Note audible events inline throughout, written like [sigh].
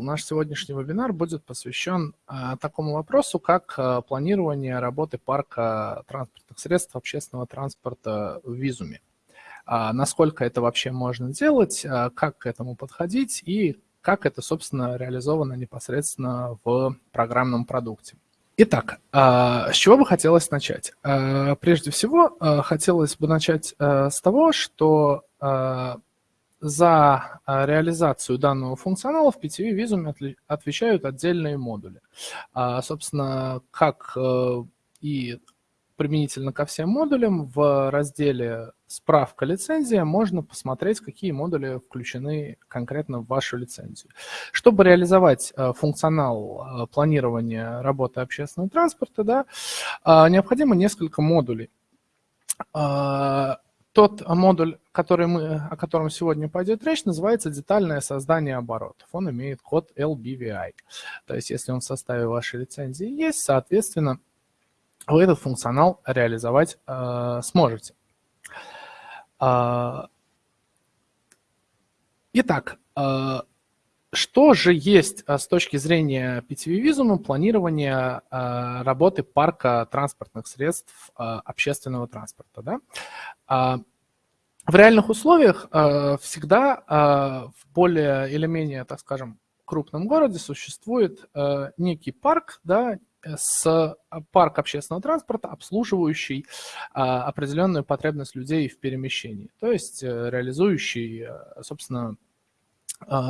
Наш сегодняшний вебинар будет посвящен а, такому вопросу, как а, планирование работы парка транспортных средств общественного транспорта в Визуме. А, насколько это вообще можно делать, а, как к этому подходить и как это, собственно, реализовано непосредственно в программном продукте. Итак, а, с чего бы хотелось начать? А, прежде всего, а, хотелось бы начать а, с того, что а, за а, реализацию данного функционала в PTV Visum отвечают отдельные модули. А, собственно, как э, и применительно ко всем модулям, в разделе «Справка лицензия» можно посмотреть, какие модули включены конкретно в вашу лицензию. Чтобы реализовать э, функционал э, планирования работы общественного транспорта, да, необходимо несколько модулей тот модуль, который мы, о котором сегодня пойдет речь, называется детальное создание оборотов. Он имеет код LBVI. То есть если он в составе вашей лицензии есть, соответственно, вы этот функционал реализовать э, сможете. Э, итак, э, что же есть э, с точки зрения PTV Visum планирования э, работы парка транспортных средств э, общественного транспорта? Да? А, в реальных условиях а, всегда а, в более или менее, так скажем, крупном городе существует некий парк, да, с парк общественного транспорта, обслуживающий определенную потребность людей в перемещении, то есть э, реализующий, собственно,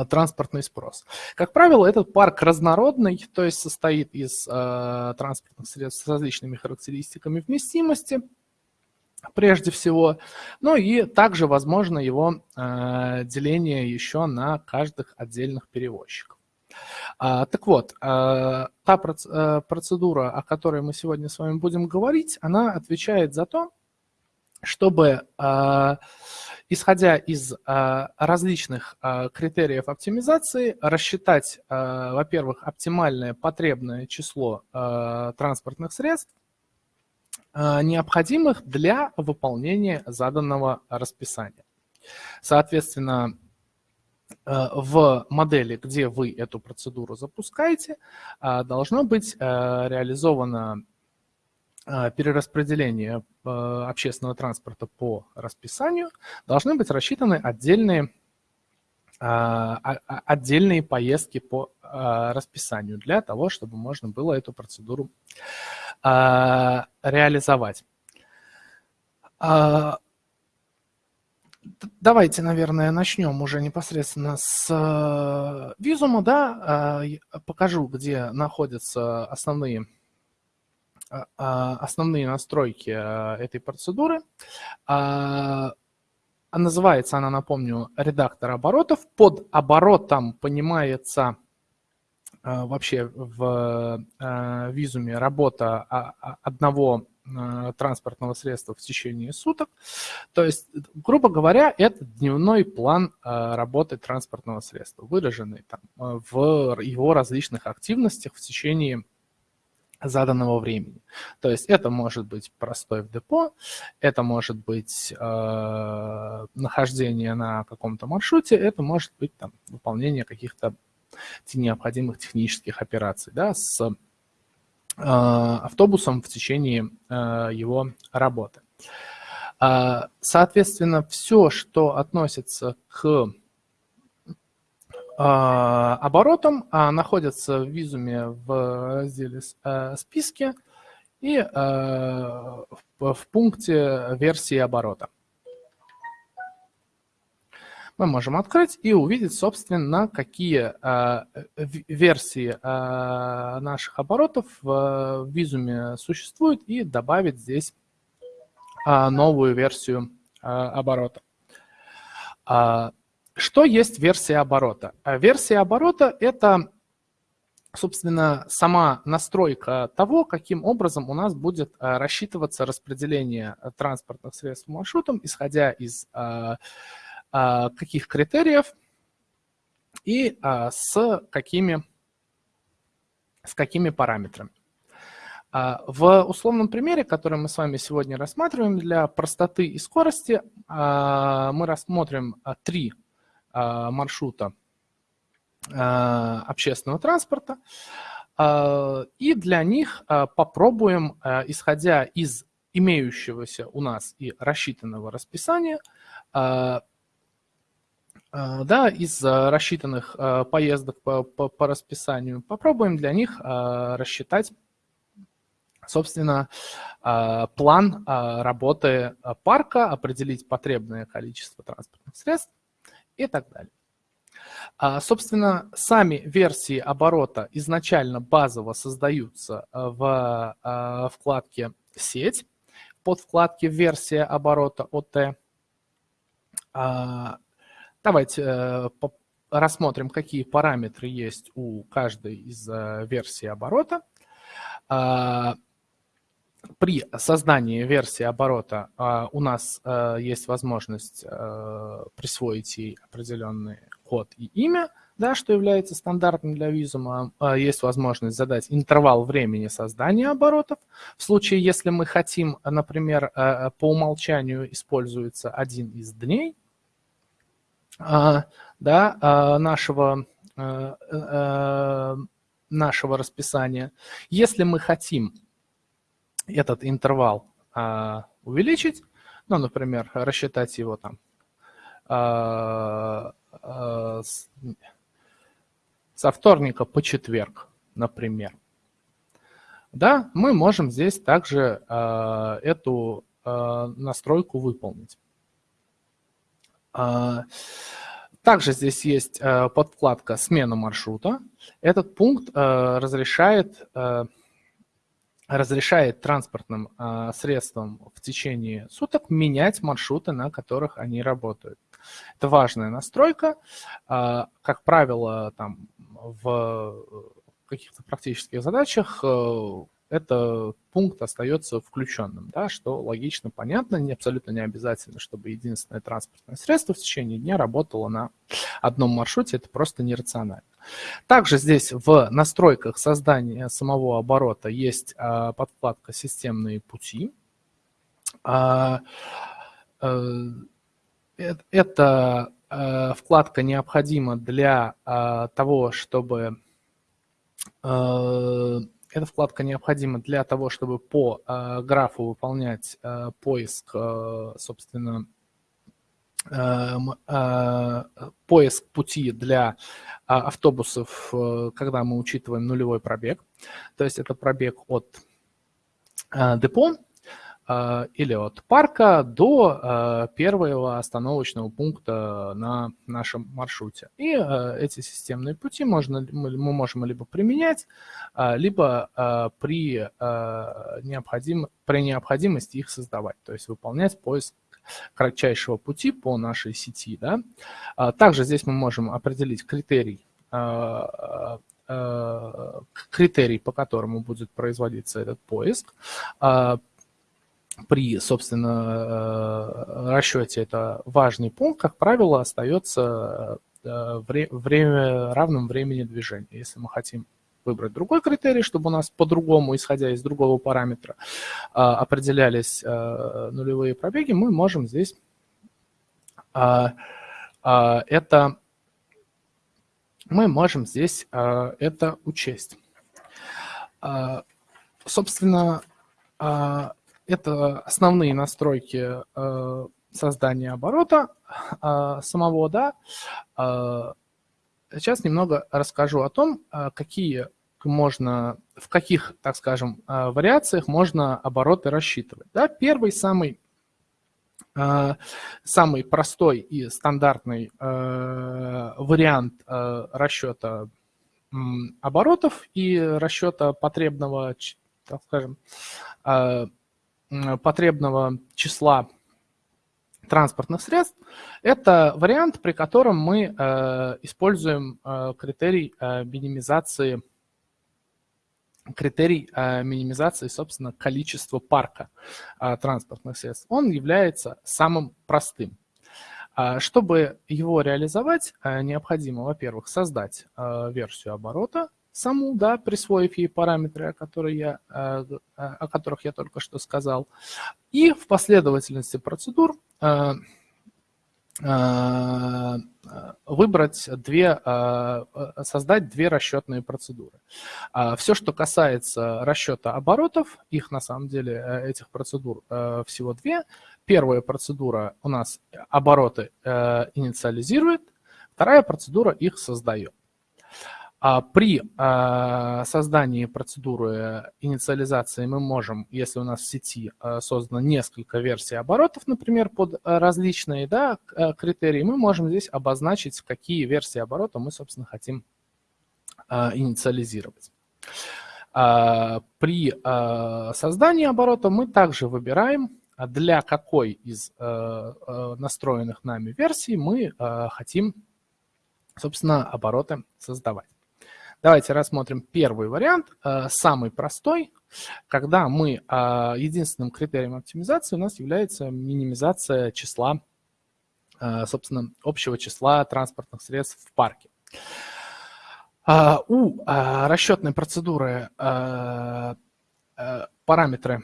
транспортный спрос. Как правило, этот парк разнородный, то есть состоит из транспортных средств с различными характеристиками вместимости, прежде всего. Ну и также возможно его э, деление еще на каждых отдельных перевозчиков. А, так вот, э, та э, процедура, о которой мы сегодня с вами будем говорить, она отвечает за то, чтобы, э, исходя из различных критериев оптимизации, рассчитать, во-первых, оптимальное потребное число транспортных средств, необходимых для выполнения заданного расписания. Соответственно, э, в модели, где вы эту процедуру запускаете, э, должно быть реализовано перераспределение общественного транспорта по расписанию, должны быть рассчитаны отдельные, отдельные поездки по расписанию для того, чтобы можно было эту процедуру а, реализовать. А, давайте, наверное, начнем уже непосредственно с визума, да, а, покажу, где находятся основные, основные настройки этой процедуры. Называется она, напомню, редактор оборотов. Под оборотом понимается а, вообще в а, визуме работа одного а, транспортного средства в течение суток. То есть, грубо говоря, это дневной план работы транспортного средства, выраженный там в его различных активностях в течение заданного времени. То есть это может быть простой в депо, это может быть э, нахождение на каком-то маршруте, это может быть там, выполнение каких-то необходимых технических операций да, с э, автобусом в течение э, его работы. Э, соответственно, все, что относится к оборотам, находится в визуме в разделе «Списки» и в пункте версии оборота мы можем открыть и увидеть, собственно, какие э, версии э, наших оборотов в визуме существуют и добавить здесь э, новую версию оборота. Что есть версия оборота? Версия оборота – это, собственно, сама настройка того, каким образом у нас будет рассчитываться распределение транспортных средств маршрутом, исходя из а, каких критериев и а, с какими, с какими параметрами. А, в условном примере, который мы с вами сегодня рассматриваем, для простоты и скорости мы рассмотрим три маршрута общественного транспорта. И для них попробуем, исходя из имеющегося у нас и рассчитанного расписания, да, из рассчитанных поездок по, по, по расписанию, попробуем для них рассчитать собственно, а, план а, работы а, парка, определить потребное количество транспортных средств и так далее. Собственно, сами версии оборота изначально базово создаются в вкладке «Сеть», под вкладке «Версия оборота ОТ». Давайте э, рассмотрим, какие параметры есть у каждой из э, версий оборота при создании версии оборота а, у нас а, есть возможность а, присвоить ей определенный код и имя, да, что является стандартным для визума. Есть возможность задать интервал времени создания оборотов. В случае, если мы хотим, например, по умолчанию используется один из дней да, нашего, нашего расписания. Если мы хотим этот интервал а, увеличить, ну, например, рассчитать его там а, а, с, со вторника по четверг, например. Да, мы можем здесь также а, эту а, настройку выполнить. А, также здесь есть а, подкладка «Смена маршрута». Этот пункт а, разрешает а, разрешает транспортным э, средствам в течение суток менять маршруты, на которых они работают. Это важная настройка. Э, как правило, там, в каких-то практических задачах э, этот пункт остается включенным, да, что логично, понятно, не, абсолютно не обязательно, чтобы единственное транспортное средство в течение дня работало на одном маршруте, это просто нерационально. Также здесь в настройках создания самого оборота есть а, подкладка «Системные пути». А, э, эта э, вкладка необходима для а, того, чтобы э, эта вкладка необходима для того, чтобы по графу выполнять поиск, собственно, Эм, э, поиск пути для а, автобусов, э, когда мы учитываем нулевой пробег. То есть это пробег от э, депо или от парка до первого остановочного пункта на нашем маршруте. И эти системные пути можно, мы можем либо применять, либо при, необходим, при необходимости их создавать, то есть выполнять поиск кратчайшего пути по нашей сети. Да? А, также здесь мы можем определить критерий, критерий, по которому будет производиться этот поиск. При, собственно, расчете это важный пункт, как правило, остается время, равным времени движения. Если мы хотим выбрать другой критерий, чтобы у нас по-другому, исходя из другого параметра, а, определялись нулевые пробеги, мы можем здесь это мы можем здесь это учесть. Собственно, это основные настройки создания оборота самого, да. Сейчас немного расскажу о том, какие можно, в каких, так скажем, а, вариациях можно обороты рассчитывать. Да, первый, самый, а, самый простой и стандартный а, вариант расчета оборотов и расчета потребного, так скажем, потребного числа транспортных средств, это вариант, при котором мы используем критерий минимизации критерий э, минимизации, собственно, количества парка э, транспортных средств, он является самым простым. Э, чтобы его реализовать, необходимо, во-первых, создать версию оборота, саму, да, присвоив ей параметры, о, которых я, о которых я только что сказал, и в последовательности процедур выбрать две, создать две расчетные процедуры. Все, что касается расчета оборотов, их на самом деле, этих процедур всего две. Первая процедура у нас обороты инициализирует, вторая процедура их создает. А при а, создании процедуры инициализации мы можем, если у нас в сети а, создано несколько версий оборотов, например, под различные да, критерии, мы можем здесь обозначить, какие версии оборота мы, собственно, хотим инициализировать. При создании оборота мы также выбираем, для какой из настроенных нами версий мы хотим, собственно, обороты создавать. Давайте рассмотрим первый вариант, э, самый простой, когда мы, э, единственным критерием оптимизации у нас является минимизация числа, э, собственно, общего числа транспортных средств в парке. У расчетной процедуры параметры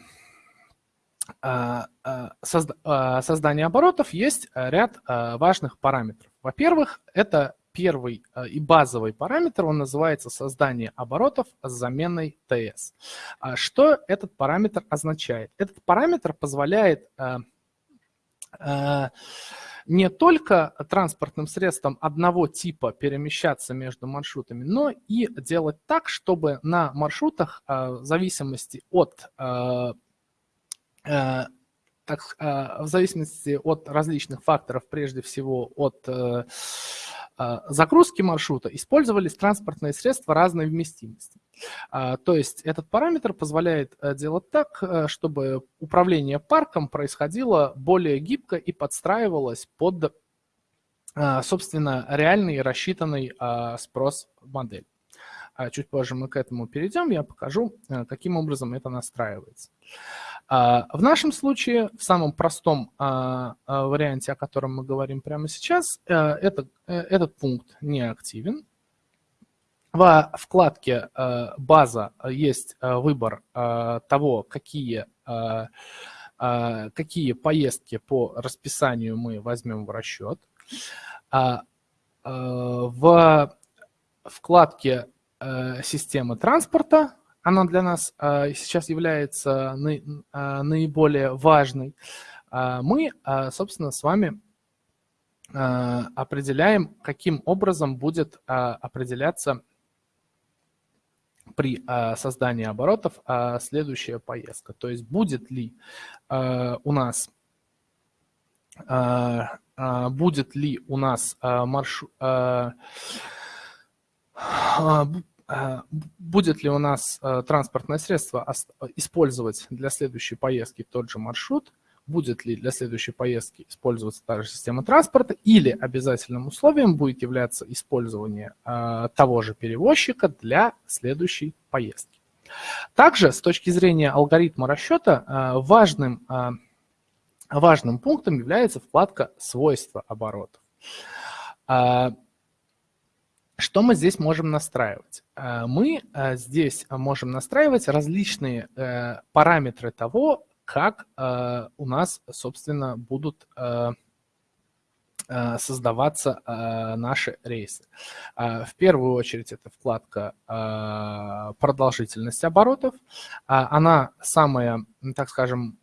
создания оборотов есть ряд важных параметров. Во-первых, это первый э, и базовый параметр, он называется создание оборотов с заменой TS. А что этот параметр означает? Этот параметр позволяет э, э, не только транспортным средством одного типа перемещаться между маршрутами, но и делать так, чтобы на маршрутах в зависимости от так, в зависимости от различных факторов, прежде всего от загрузки маршрута использовались транспортные средства разной вместимости. А, то есть этот параметр позволяет э, делать так, э, чтобы управление парком происходило более гибко и подстраивалось под, а, собственно, реальный рассчитанный спрос модели. Чуть позже мы к этому перейдем, я покажу, э, каким образом это настраивается. А, в нашем случае, в самом простом а, а, варианте, о котором мы говорим прямо сейчас, э, это, э, этот пункт не активен. Во вкладке «База» есть выбор того, какие, какие поездки по расписанию мы возьмем в расчет. В вкладке «Система транспорта» она для нас а, сейчас является а, наиболее важной, мы, собственно, с вами определяем, каким образом будет определяться при создании оборотов следующая поездка. То есть будет ли у нас будет ли у нас маршрут будет ли у нас а, транспортное средство использовать для следующей поездки тот же маршрут, будет ли для следующей поездки использоваться та же система транспорта, или обязательным условием будет являться использование а, того же перевозчика для следующей поездки. Также с точки зрения алгоритма расчета важным, важным пунктом является вкладка «Свойства оборотов». Что мы здесь можем настраивать? Э, мы э, здесь можем настраивать различные э, параметры того, как у нас, собственно, будут создаваться э, наши рейсы. Э, в первую очередь это вкладка продолжительность оборотов. Она самая, так скажем,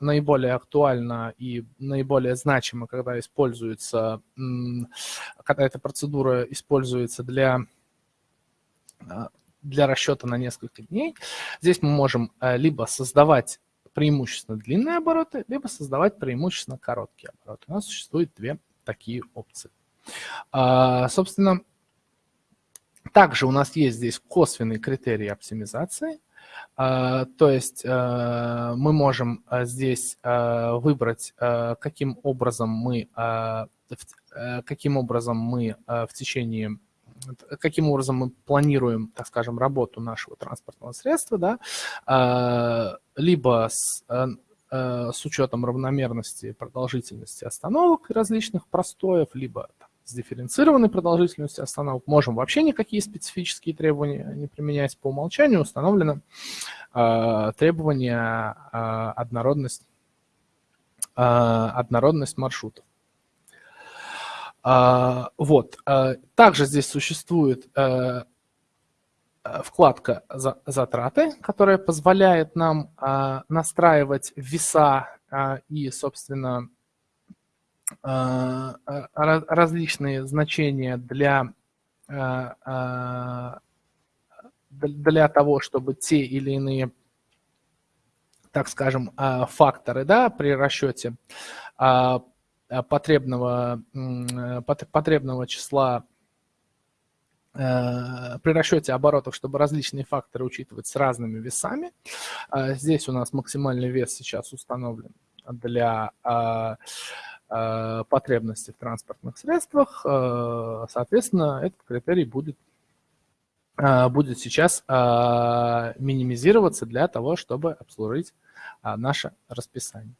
наиболее актуальна и наиболее значима, когда используется, когда эта процедура используется для для расчета на несколько дней. Здесь мы можем либо создавать преимущественно длинные обороты, либо создавать преимущественно короткие обороты. У нас существует две такие опции. А, собственно, также у нас есть здесь косвенный критерий оптимизации. А, то есть а, мы можем а, здесь а, выбрать, а, каким образом мы, а, каким образом мы в течение каким образом мы планируем, так скажем, работу нашего транспортного средства, да, либо с Э, с учетом равномерности продолжительности остановок различных простоев, либо там, с дифференцированной продолжительностью остановок. Можем вообще никакие специфические требования не применять. По умолчанию установлено э, требование э, однородность, э, однородность маршрутов. Вот. Также здесь существует вкладка «Затраты», которая позволяет нам настраивать веса и, собственно, различные значения для для того, чтобы те или иные, так скажем, а, факторы да, при расчете а, потребного, потребного числа э, при расчете оборотов, чтобы различные факторы учитывать с разными весами. А, здесь у нас максимальный вес сейчас установлен для потребностей в транспортных средствах. Соответственно, этот критерий будет а, будет сейчас а, минимизироваться для того, чтобы обслужить а, наше расписание.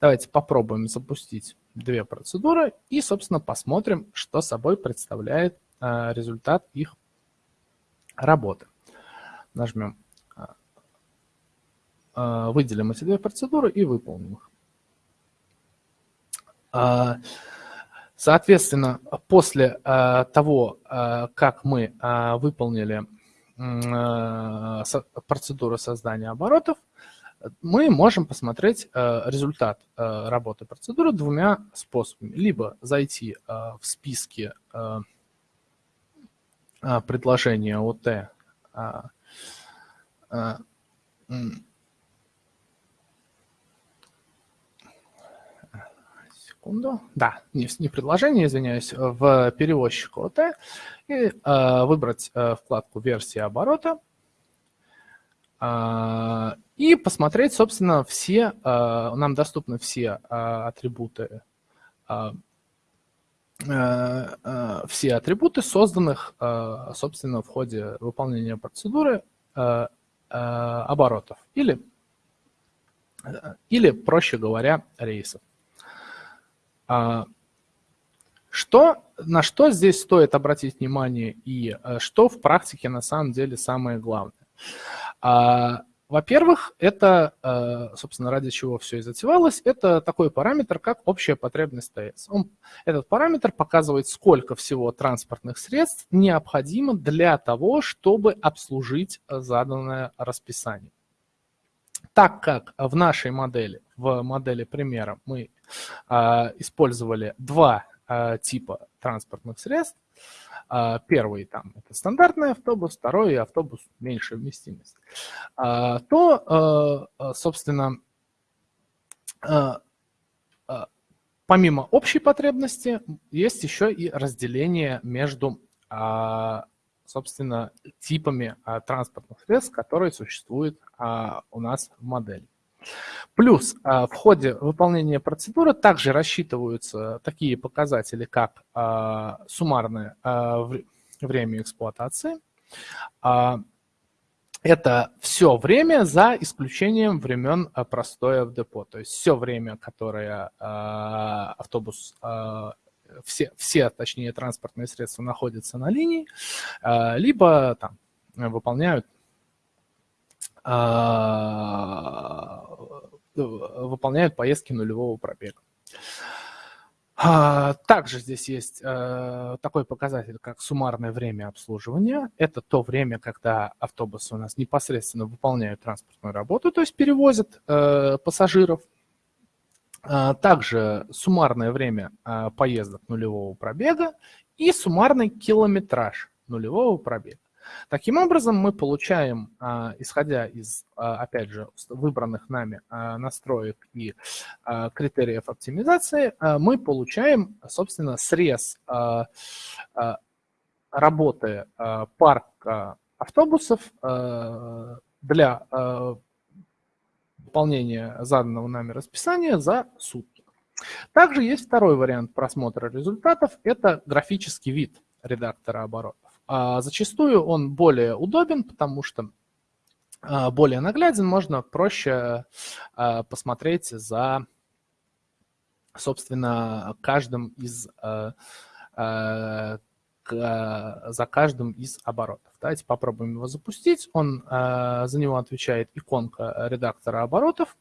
Давайте попробуем запустить две процедуры и, собственно, посмотрим, что собой представляет результат их работы. Нажмем, выделим эти две процедуры и выполним их. Соответственно, после э, того, э, как мы э, выполнили процедуру создания оборотов, мы можем посмотреть результат работы процедуры двумя способами. Либо зайти в списки предложения ОТ. Секунду. Да, не, не предложение, извиняюсь, в перевозчик ОТ. И э, выбрать э, вкладку версии оборота э, и посмотреть, собственно, все, э, нам доступны все э, атрибуты, э, все атрибуты, созданных, э, собственно, в ходе выполнения процедуры э, э, оборотов или, э, или, проще говоря, рейсов. А, что, на что здесь стоит обратить внимание и э, что в практике на самом деле самое главное? Во-первых, это, э, собственно, ради чего все и затевалось, это такой параметр, как общая потребность ТС. Он, этот параметр показывает, сколько всего транспортных средств необходимо для того, чтобы обслужить заданное расписание. Так как в нашей модели, в модели примера, мы а, использовали два типа транспортных средств. А, первый там это стандартный автобус, второй автобус меньшей вместимости. То, собственно, помимо общей потребности есть еще и разделение между собственно, типами транспортных средств, которые существуют у нас в модели. Плюс а, в ходе выполнения процедуры также рассчитываются такие показатели, как а, суммарное а, время эксплуатации. Это все время за исключением времен простоя в депо. То есть все время, которое автобус, все, все, точнее, транспортные средства находятся на линии, либо там выполняют выполняют поездки нулевого пробега. А, также здесь есть э, такой показатель, как суммарное время обслуживания. Это то время, когда автобусы у нас непосредственно выполняют транспортную работу, то есть перевозят пассажиров. А, также суммарное время поездок нулевого пробега и суммарный километраж нулевого пробега. Таким образом, мы получаем, а, исходя из, а, опять же, выбранных нами а, настроек и критериев оптимизации, мы получаем, собственно, срез работы парка автобусов для выполнения заданного нами расписания за сутки. Также есть второй вариант просмотра результатов, это графический вид редактора оборотов. А зачастую он более удобен, потому что а, более нагляден, можно проще а, посмотреть за, собственно, каждым из за каждым из оборотов. Давайте попробуем его запустить. Он, за него отвечает иконка редактора оборотов.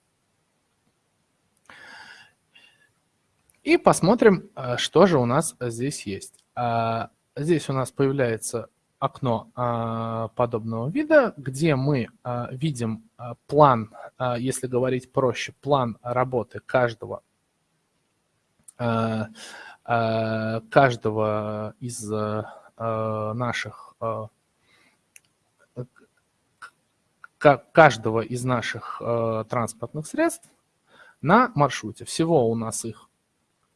И посмотрим, что же у нас здесь есть. Здесь у нас появляется окно подобного вида, где мы видим план, если говорить проще, план работы каждого каждого из наших каждого из наших транспортных средств на маршруте. Всего у нас их,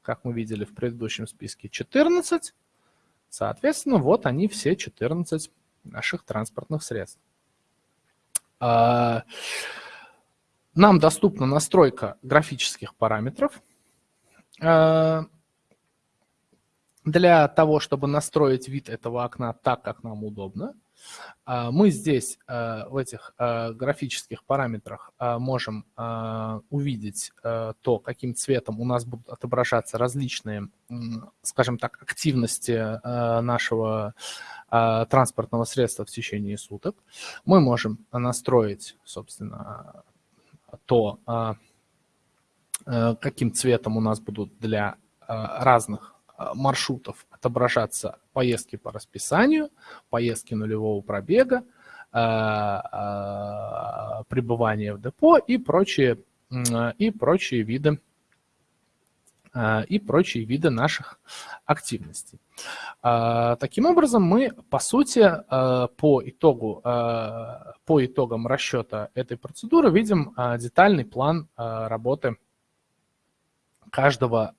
как мы видели в предыдущем списке, 14. Соответственно, вот они все 14 наших транспортных средств. Э, нам доступна настройка графических параметров. Э, для того, чтобы настроить вид этого окна так, как нам удобно, а, мы здесь а, в этих а, графических параметрах можем увидеть то, каким цветом у нас будут отображаться различные, скажем так, активности нашего транспортного средства в течение суток. Мы можем настроить, собственно, то, каким цветом у нас будут для разных маршрутов отображаться поездки по расписанию, поездки нулевого пробега, э, э, пребывание в депо и прочие, и прочие виды э, и прочие виды наших активностей. Таким образом, мы, по сути, по, итогу, по итогам расчета этой процедуры видим детальный план работы каждого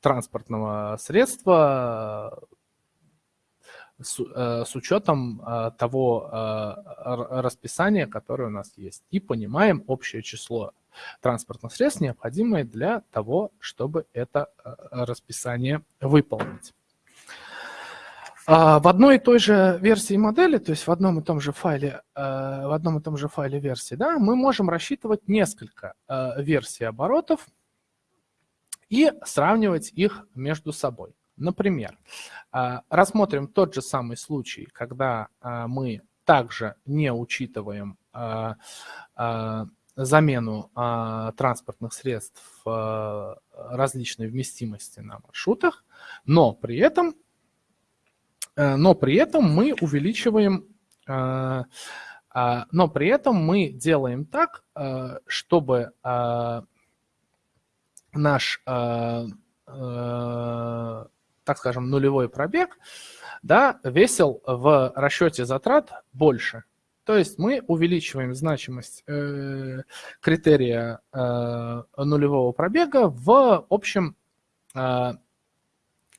транспортного средства с, э, с учетом э, того э, расписания, которое у нас есть. И понимаем общее число транспортных средств, необходимое для того, чтобы это расписание выполнить. А, в одной и той же версии модели, то есть в одном и том же файле, в одном и том же файле версии, да, мы можем рассчитывать несколько версий оборотов, и сравнивать их между собой. Например, а, рассмотрим тот же самый случай, когда а, мы также не учитываем а, замену транспортных средств различной вместимости на маршрутах, но при этом, но при этом мы увеличиваем, но при этом мы делаем так, чтобы наш, э, э, так скажем, нулевой пробег, да, весил в расчете затрат больше. То есть мы увеличиваем значимость э, критерия э, нулевого пробега в общем, э,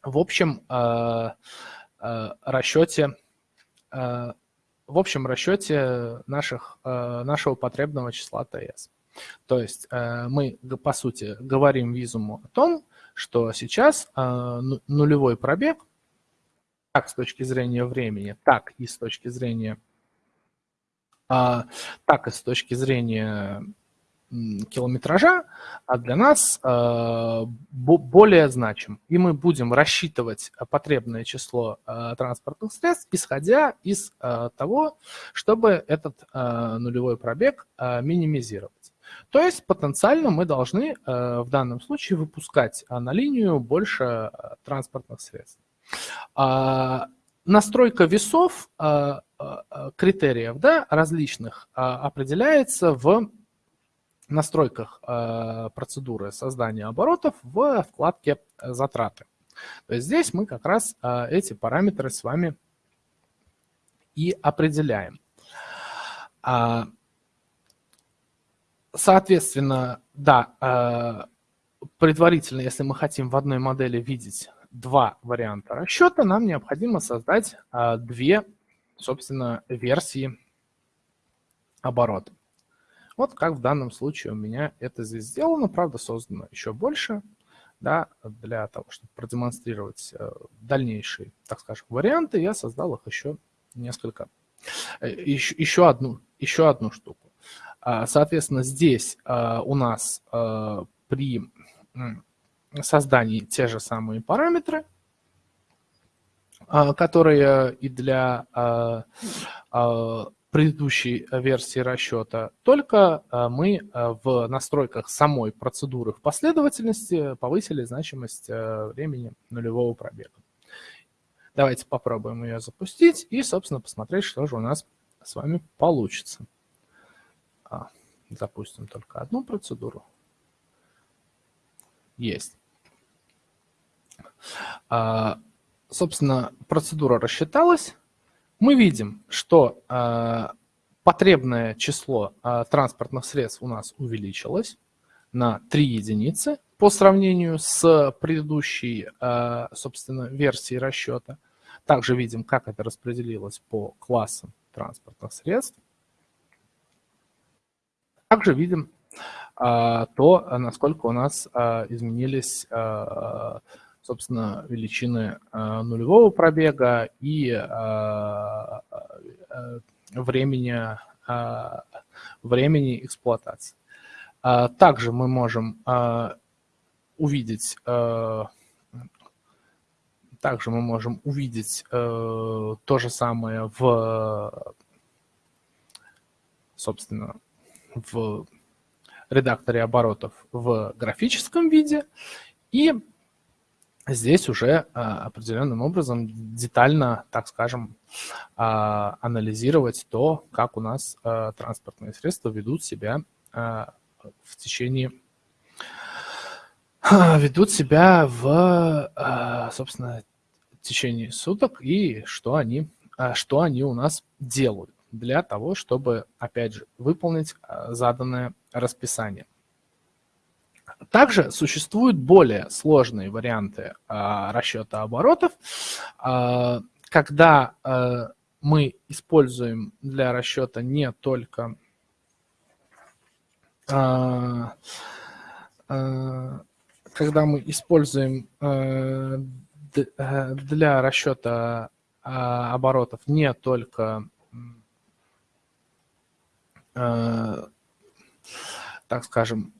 в общем э, э, расчете э, в общем расчете наших, э, нашего потребного числа ТС. То есть э, мы, по сути, говорим визуму о том, что сейчас э, ну, нулевой пробег, как с точки зрения времени, так и с точки зрения, а, так и с точки зрения километража, а для нас э, более значим. И мы будем рассчитывать потребное число транспортных средств, исходя из того, чтобы этот нулевой пробег минимизировать. То есть потенциально мы должны э, в данном случае выпускать на линию больше э, транспортных средств. А, настройка весов, э, критериев да, различных определяется в настройках процедуры создания оборотов в вкладке «Затраты». То есть здесь мы как раз эти параметры с вами и определяем. Соответственно, да, э, предварительно, если мы хотим в одной модели видеть два варианта расчета, нам необходимо создать э, две, собственно, версии оборота. Вот как в данном случае у меня это здесь сделано, правда, создано еще больше, да, для того, чтобы продемонстрировать э, дальнейшие, так скажем, варианты, я создал их еще несколько, еще, еще, одну, еще одну штуку. А, соответственно, здесь а, у нас а, при создании те же самые параметры, которые и для предыдущей версии расчета, только мы в настройках самой процедуры в последовательности повысили значимость времени нулевого пробега. Давайте попробуем ее запустить и, собственно, посмотреть, что же у нас с вами получится. А, запустим только одну процедуру. Есть. А, собственно, процедура рассчиталась. Мы видим, что а, потребное число а, транспортных средств у нас увеличилось на 3 единицы по сравнению с предыдущей, а, собственно, версией расчета. Также видим, как это распределилось по классам транспортных средств. Также видим а, то, насколько у нас а, изменились, а, собственно, величины нулевого пробега и времени, времени эксплуатации. Также мы можем увидеть также мы можем увидеть э, то же самое в, собственно, в редакторе оборотов в графическом виде. И здесь уже э, определенным образом детально, так скажем, э, анализировать то, как у нас э, транспортные средства ведут себя в течение ведут себя в, собственно, течение суток и что они, а, что они у нас делают для того, чтобы, опять же, выполнить а, заданное расписание. Также существуют более сложные варианты а, расчета оборотов, когда мы используем для расчета не только когда мы используем Э, для расчета оборотов не только, э, так скажем,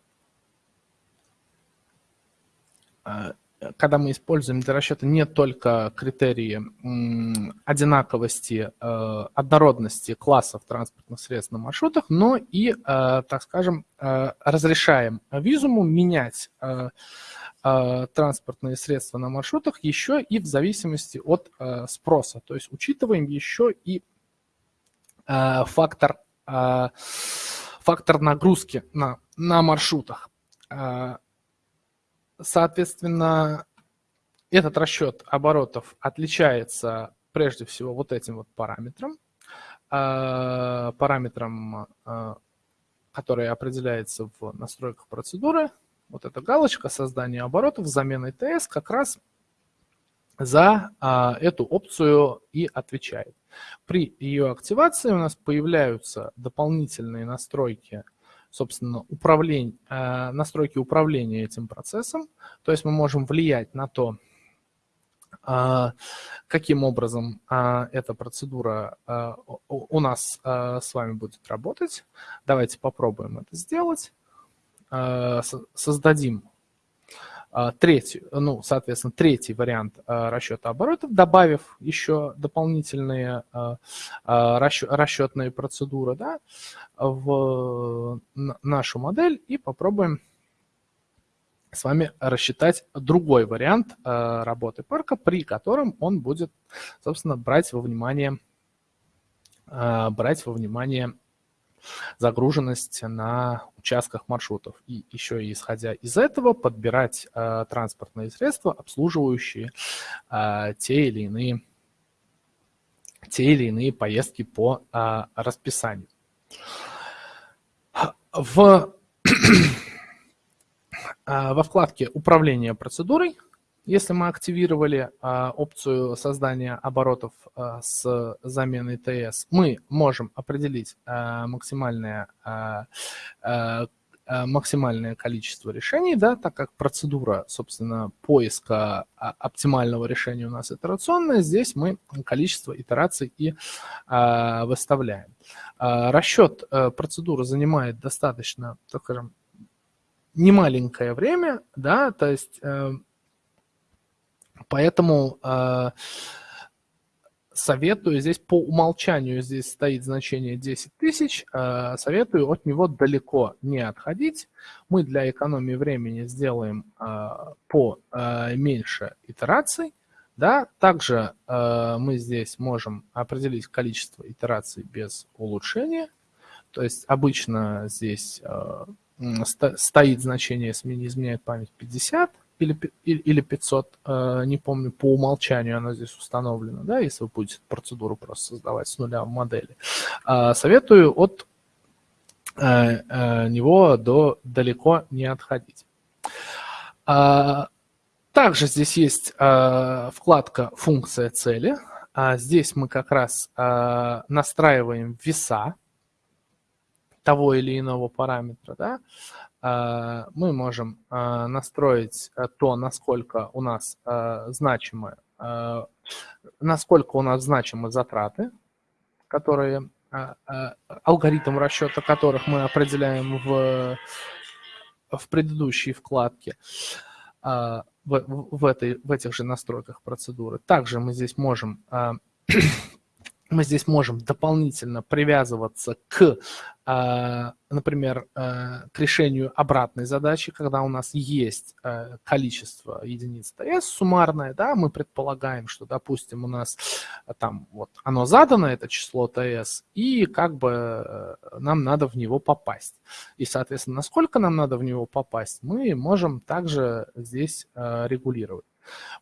э, когда мы используем для расчета не только критерии одинаковости, однородности классов транспортных средств на маршрутах, но и, так скажем, разрешаем визуму менять Э, транспортные средства на маршрутах еще и в зависимости от э, спроса. То есть учитываем еще и э, фактор, фактор нагрузки на, на маршрутах. Соответственно, этот расчет оборотов отличается прежде всего вот этим вот параметром, параметром, который определяется в настройках процедуры, вот эта галочка создания оборотов с заменой TS как раз за а, эту опцию и отвечает. При ее активации у нас появляются дополнительные настройки, собственно, управление, а, настройки управления этим процессом. То есть мы можем влиять на то, а, каким образом а, эта процедура а, у нас а, с вами будет работать. Давайте попробуем это сделать. Э, создадим третий, ну, соответственно, третий вариант э, расчета оборотов, добавив еще дополнительные расчетные процедуры да, в нашу модель и попробуем с вами рассчитать другой вариант работы парка, при котором он будет, собственно, брать во внимание, брать во внимание загруженность на участках маршрутов. И еще исходя из этого подбирать э, транспортные средства, обслуживающие э, те или иные те или иные поездки по э, расписанию. В, [clears throat] во вкладке «Управление процедурой» Если мы активировали а, опцию создания оборотов а, с заменой ТС, мы можем определить а, максимальное, а, а, максимальное количество решений, да, так как процедура, собственно, поиска оптимального решения у нас итерационная, здесь мы количество итераций и а, выставляем. А, расчет а, процедуры занимает достаточно, так скажем, немаленькое время, да, то есть э, Поэтому, э, советую здесь по умолчанию, здесь стоит значение 10 тысяч, э, советую от него далеко не отходить. Мы для экономии времени сделаем э, по э, меньше итераций. Да? Также мы здесь можем определить количество итераций без улучшения. То есть обычно здесь стоит значение, если не изменяет память, 50 или, или 500, э, не помню, по умолчанию оно здесь установлено, да, если вы будете процедуру просто создавать с нуля в модели. А, советую от э, э, него до далеко не отходить. А, также здесь есть вкладка «Функция цели». А здесь мы как раз настраиваем веса того или иного параметра. Да? А, мы можем а, настроить э, то, насколько у нас значимы, насколько у нас значимы затраты, которые алгоритм расчета которых мы определяем в, в предыдущей вкладке в, в, этой, в этих же настройках процедуры. Также мы здесь можем мы здесь можем дополнительно привязываться к, а, например, а, к решению обратной задачи, когда у нас есть а, количество единиц ТС суммарное, да, мы предполагаем, что, допустим, у нас там вот оно задано, это число ТС, и как бы нам надо в него попасть. И, соответственно, насколько нам надо в него попасть, мы можем также здесь регулировать.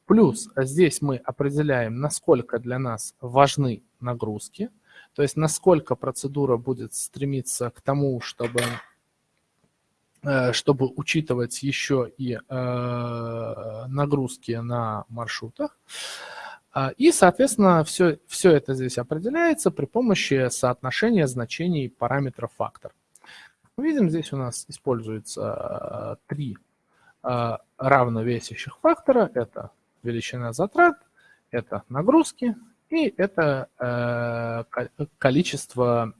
Плюс здесь мы определяем, насколько для нас важны нагрузки, то есть насколько процедура будет стремиться к тому, чтобы э, чтобы учитывать еще и э, нагрузки на маршрутах. А, и, соответственно, все, все это здесь определяется при помощи соотношения значений параметров фактор. Мы видим, здесь у нас используется э, три равновесящих фактора. Это величина затрат, это нагрузки и это э, количество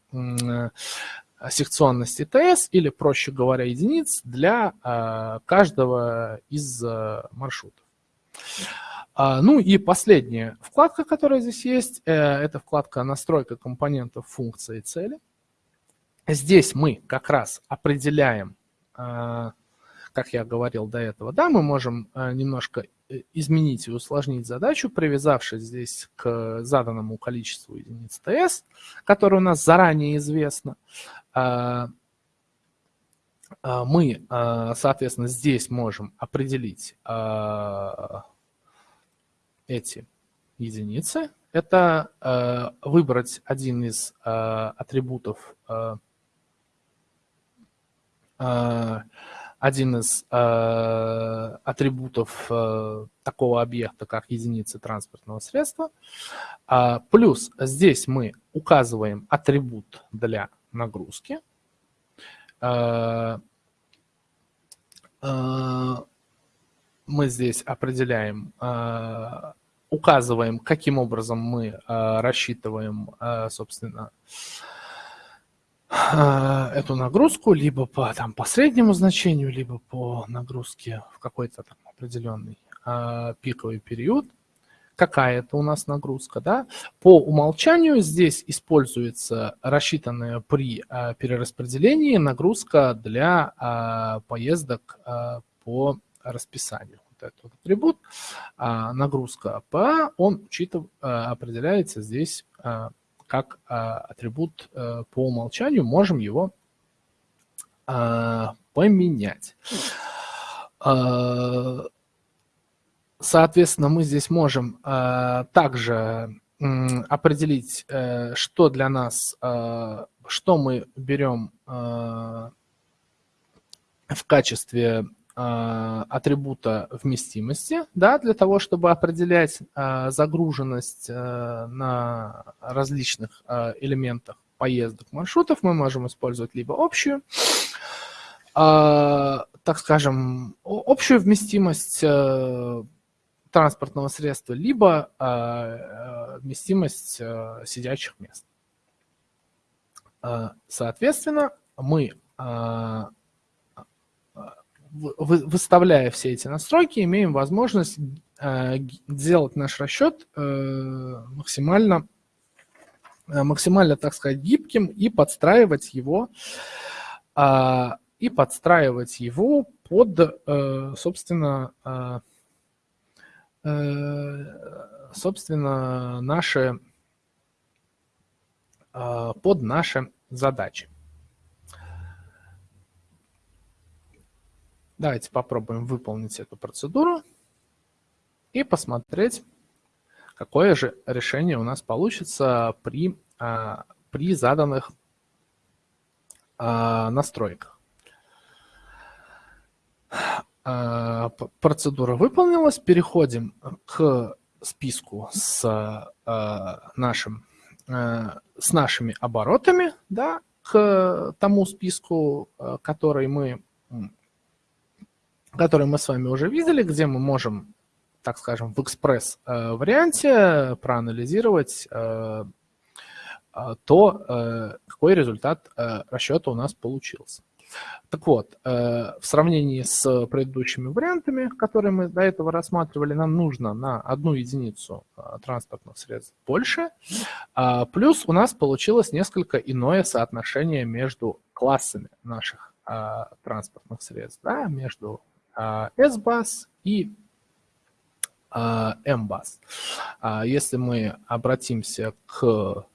секционности ТС или, проще говоря, единиц для э, каждого из э, маршрутов. А, ну и последняя вкладка, которая здесь есть, э, это вкладка «Настройка компонентов функции цели». Здесь мы как раз определяем, как я говорил до этого, да, мы можем э, немножко Э, изменить и усложнить задачу, привязавшись здесь к заданному количеству единиц ТС, которое у нас заранее известно. А, мы, соответственно, здесь можем определить эти единицы. Это выбрать один из атрибутов один из э, атрибутов э, такого объекта, как единицы транспортного средства. А, плюс здесь мы указываем атрибут для нагрузки. А, а, мы здесь определяем, а, указываем, каким образом мы а, рассчитываем, а, собственно, а, эту нагрузку либо по, там, по среднему значению, либо по нагрузке в какой-то там определенный э, пиковый период. Какая это у нас нагрузка, да? По умолчанию здесь используется рассчитанная при э, перераспределении нагрузка для э, поездок э, по расписанию. Вот этот атрибут, э, нагрузка ПА, он учитыв, э, определяется здесь э, как а, атрибут э, по умолчанию, можем его а, поменять. А, соответственно, мы здесь можем также определить, э, что для нас, что мы берем в качестве атрибута вместимости, да, для того, чтобы определять а, загруженность а, на различных элементах поездок маршрутов, мы можем использовать либо общую, так скажем, общую вместимость транспортного средства, либо вместимость сидячих мест. Соответственно, мы выставляя все эти настройки, имеем возможность сделать наш расчет максимально, максимально, так сказать, гибким и подстраивать его, и подстраивать его под, собственно, собственно, наши, под наши задачи. Давайте попробуем выполнить эту процедуру и посмотреть, какое же решение у нас получится при, а, при заданных а, настройках. А, процедура выполнилась. Переходим к списку с нашим с нашими оборотами, да, к тому списку, который мы который мы с вами уже видели, где мы можем, так скажем, в экспресс-варианте э, проанализировать э, э, то, какой результат расчета у нас получился. Так вот, в сравнении с предыдущими вариантами, которые мы до этого рассматривали, нам нужно на одну единицу транспортных средств больше. Плюс у нас получилось несколько иное соотношение между классами наших транспортных средств, да, между S-бас и M-бас. Если мы обратимся к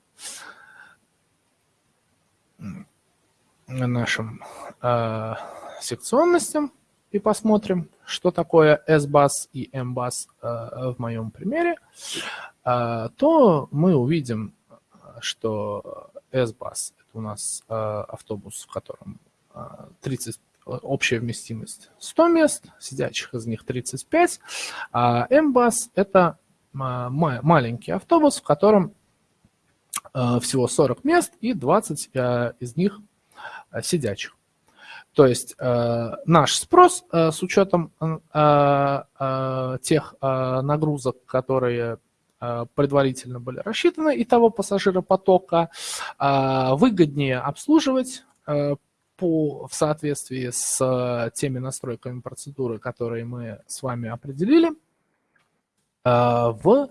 нашим секционностям и посмотрим, что такое S-бас и M-бас в моем примере, то мы увидим, что S-бас – это у нас автобус, в котором 30 общая вместимость 100 мест, сидячих из них 35, а M-бас – это маленький автобус, в котором э, всего 40 мест и 20 э, из них э, сидячих. То есть наш спрос с учетом тех нагрузок, которые предварительно были рассчитаны, и того пассажиропотока, выгоднее обслуживать по, в соответствии с э, теми настройками процедуры, которые мы с вами определили, э, в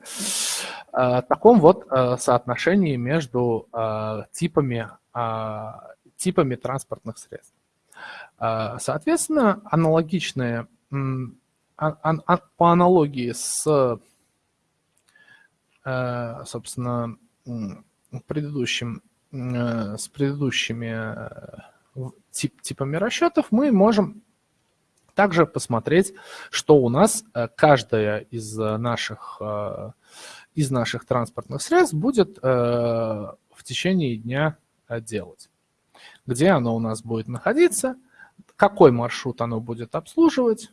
э, таком вот соотношении между типами, типами транспортных средств. Соответственно, аналогичные, по аналогии с, собственно, предыдущим, с предыдущими тип, типами расчетов, мы можем также посмотреть, что у нас э, каждая из наших, э, из наших транспортных средств будет э, в течение дня делать. Где оно у нас будет находиться, какой маршрут оно будет обслуживать,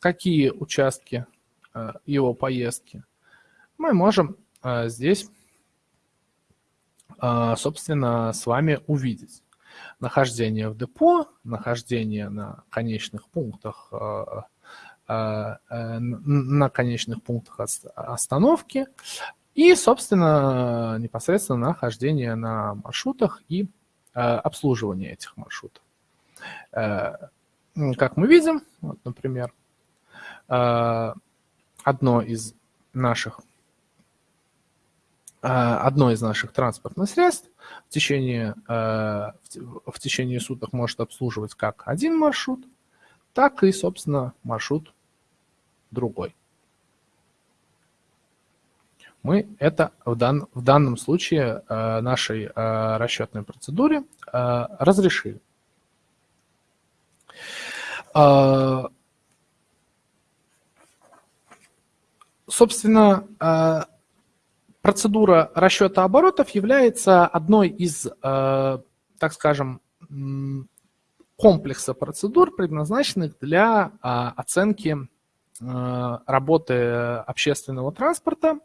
какие участки его поездки. Мы можем здесь, собственно, с вами увидеть нахождение в депо, нахождение на конечных пунктах, э, э, э, на конечных пунктах остановки и, собственно, непосредственно нахождение на маршрутах и обслуживание этих маршрутов. Как мы видим, вот, например, одно из наших одно из наших транспортных средств в течение, э, в течение суток может обслуживать как один маршрут, так и, собственно, маршрут другой. Мы это в, дан, в данном случае э, нашей э, расчетной процедуре разрешили. Собственно, процедура расчета оборотов является одной из, э, так скажем, комплекса процедур, предназначенных для а, оценки э, работы общественного транспорта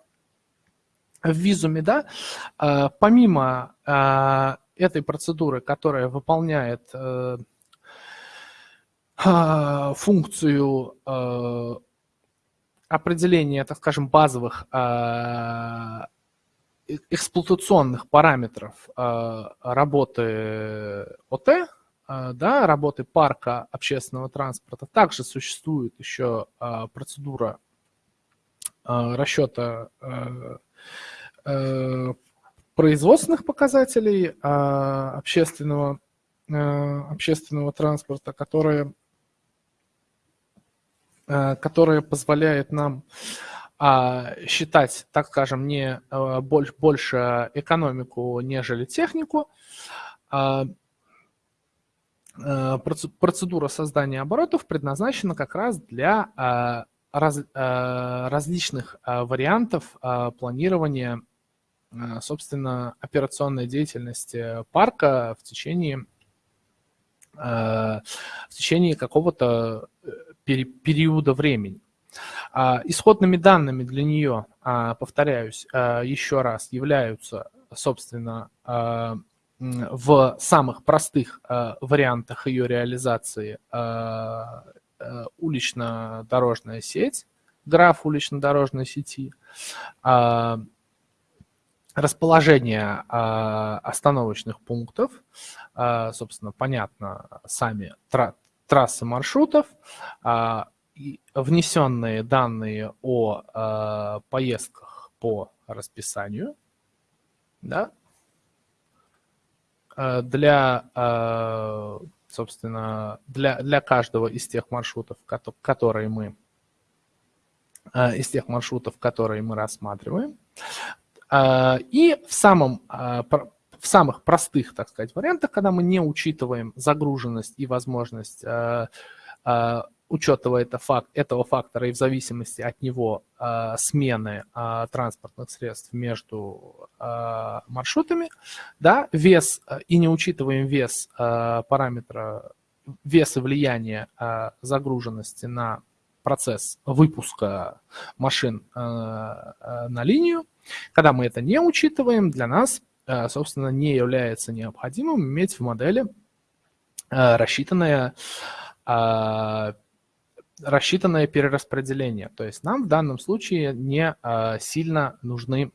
в визуме. Да? Э, помимо этой процедуры, которая выполняет функцию определение, так скажем, базовых а, э, эксплуатационных параметров а, работы ОТ, да, работы парка общественного транспорта, также существует еще процедура расчета производственных показателей общественного, общественного транспорта, которые, которые позволяет нам считать, так скажем, не больше, больше экономику, нежели технику, Э, процедура создания оборотов предназначена как раз для э, э, различных вариантов планирования, собственно, операционной деятельности парка в течение, в течение какого-то периода времени. Исходными данными для нее, повторяюсь еще раз, являются, собственно, в самых простых вариантах ее реализации улично-дорожная сеть, граф улично-дорожной сети, расположение остановочных пунктов, собственно, понятно, сами трассы маршрутов, внесенные данные о поездках по расписанию, да, Э, для, собственно, для, для каждого из тех маршрутов, которые мы из тех маршрутов, которые мы рассматриваем. И в, самом, в самых простых, так сказать, вариантах, когда мы не учитываем загруженность и возможность учета это факт, этого фактора и в зависимости от него э, смены э, транспортных средств между э, маршрутами, да, вес и не учитываем вес э, параметра, вес и влияние э, загруженности на процесс выпуска машин э, э, на линию. Когда мы это не учитываем, для нас, э, собственно, не является необходимым иметь в модели э, рассчитанное э, рассчитанное перераспределение. То есть нам в данном случае не а, сильно нужны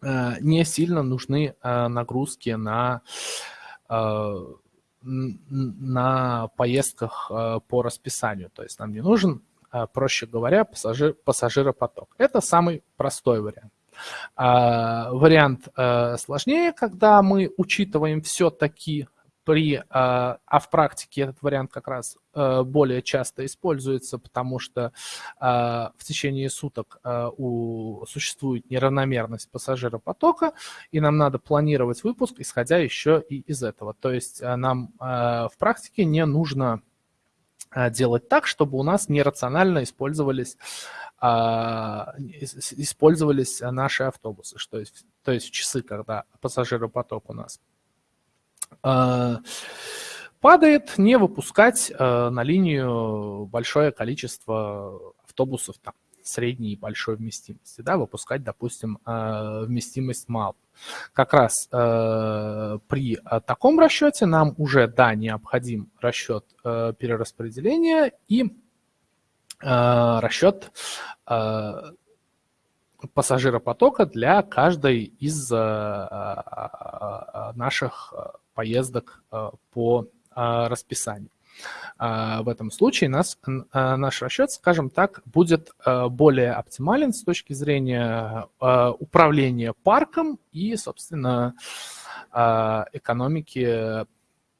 а, не сильно нужны а, нагрузки на, на поездках по расписанию. То есть нам не нужен, проще говоря, пассажир, пассажиропоток. Это самый простой вариант. Вариант сложнее, когда мы учитываем все-таки при, а, а в практике этот вариант как раз э, более часто используется, потому что а, в течение суток а, у, существует неравномерность пассажиропотока, и нам надо планировать выпуск, исходя еще и из этого. То есть нам в практике не нужно делать так, чтобы у нас нерационально использовались, использовались наши автобусы. Что есть, то есть в часы, когда пассажиропоток у нас Э, падает, не выпускать на линию большое количество автобусов там, средней и большой вместимости, да, выпускать, допустим, э, вместимость мало. Как раз при таком расчете нам уже, да, необходим расчет перераспределения и расчет пассажиропотока для каждой из наших поездок э, по э, расписанию. Э, в этом случае нас, наш расчет, скажем так, будет более оптимален с точки зрения управления парком и, собственно, экономики